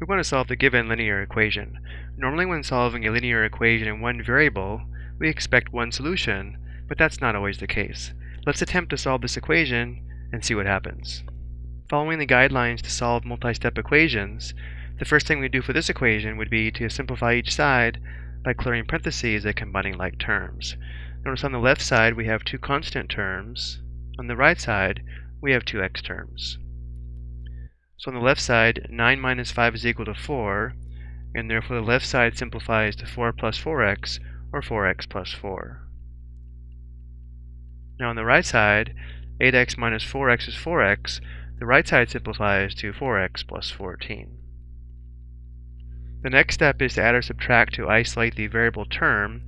We want to solve the given linear equation. Normally when solving a linear equation in one variable, we expect one solution, but that's not always the case. Let's attempt to solve this equation and see what happens. Following the guidelines to solve multi-step equations, the first thing we do for this equation would be to simplify each side by clearing parentheses and combining like terms. Notice on the left side we have two constant terms. On the right side we have two x terms. So on the left side, 9 minus 5 is equal to 4, and therefore the left side simplifies to 4 plus 4x, or 4x plus 4. Now on the right side, 8x minus 4x is 4x. The right side simplifies to 4x plus 14. The next step is to add or subtract to isolate the variable term.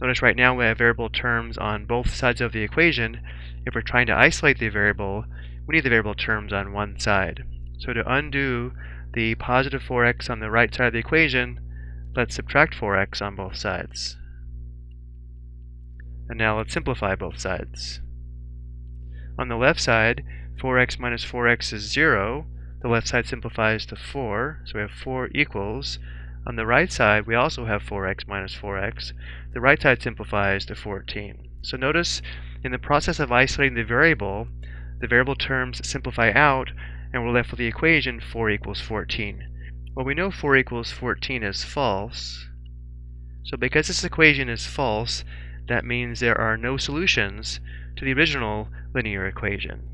Notice right now we have variable terms on both sides of the equation. If we're trying to isolate the variable, we need the variable terms on one side. So to undo the positive 4x on the right side of the equation, let's subtract 4x on both sides. And now let's simplify both sides. On the left side, 4x minus 4x is 0. The left side simplifies to 4, so we have 4 equals. On the right side, we also have 4x minus 4x. The right side simplifies to 14. So notice, in the process of isolating the variable, the variable terms simplify out, and we're left with the equation 4 equals 14. Well, we know 4 equals 14 is false. So because this equation is false, that means there are no solutions to the original linear equation.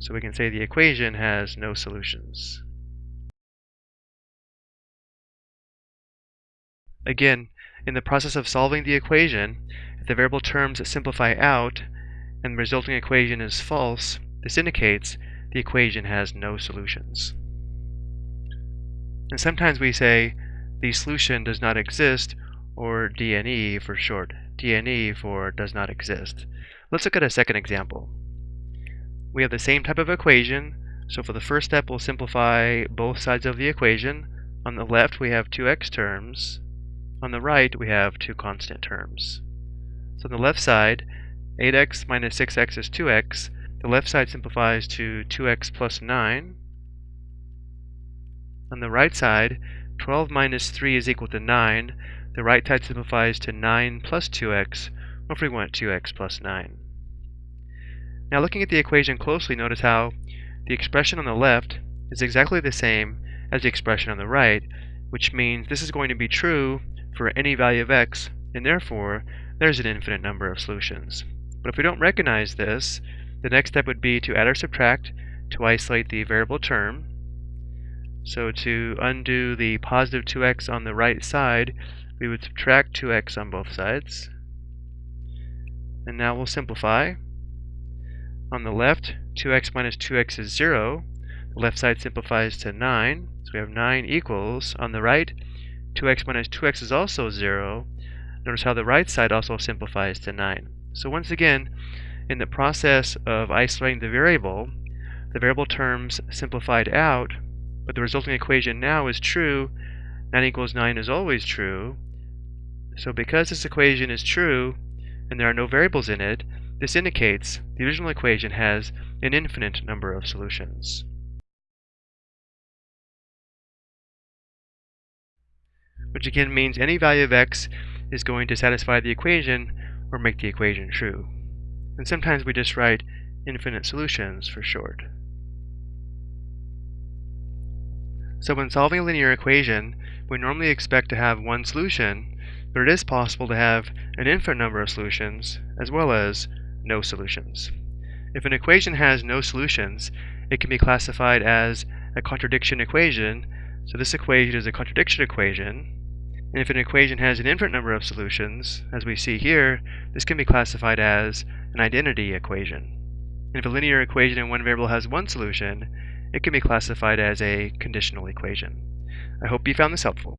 So we can say the equation has no solutions. Again, in the process of solving the equation, if the variable terms simplify out and the resulting equation is false, this indicates the equation has no solutions. And sometimes we say the solution does not exist, or DNE for short. DNE for does not exist. Let's look at a second example. We have the same type of equation, so for the first step we'll simplify both sides of the equation. On the left we have two x terms. On the right we have two constant terms. So on the left side, 8x minus 6x is 2x, the left side simplifies to 2x plus 9. On the right side, 12 minus 3 is equal to 9. The right side simplifies to 9 plus 2x, or if we want 2x plus 9. Now looking at the equation closely, notice how the expression on the left is exactly the same as the expression on the right, which means this is going to be true for any value of x, and therefore there's an infinite number of solutions. But if we don't recognize this, the next step would be to add or subtract to isolate the variable term. So to undo the positive 2x on the right side, we would subtract 2x on both sides. And now we'll simplify. On the left, 2x minus 2x is 0. The left side simplifies to 9. So we have 9 equals. On the right, 2x minus 2x is also 0. Notice how the right side also simplifies to 9. So once again, in the process of isolating the variable, the variable terms simplified out, but the resulting equation now is true. 9 equals 9 is always true. So because this equation is true, and there are no variables in it, this indicates the original equation has an infinite number of solutions. Which again means any value of x is going to satisfy the equation or make the equation true and sometimes we just write infinite solutions for short. So when solving a linear equation, we normally expect to have one solution, but it is possible to have an infinite number of solutions, as well as no solutions. If an equation has no solutions, it can be classified as a contradiction equation, so this equation is a contradiction equation, and if an equation has an infinite number of solutions, as we see here, this can be classified as an identity equation. And if a linear equation in one variable has one solution, it can be classified as a conditional equation. I hope you found this helpful.